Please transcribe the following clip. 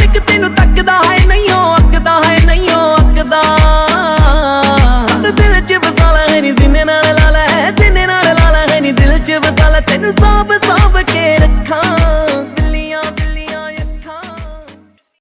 ਬਿੱਲੋ ਤੈਨੂੰ ਤੱਕਦਾ ਹੈ ਨਹੀਂ, ਉਹ ਅੱਕਦਾ ਹੈ ਨਹੀਂ, ਉਹ ਅੱਕਦਾ। ਹਰ ਦਿਲ 'ਚ ਵਸਾਲਾ ਹੈ ਨੀ, ਜਿੰਨੇ ਨਾਲ ਲਾਲਾ ਹੈ ਜਿੰਨੇ ਨਾਲ ਲਾਲਾ ਹੈ ਨੀ, ਦਿਲ 'ਚ ਵਸਾਲਾ। ਤੈਨੂੰ ਸਾਂਭ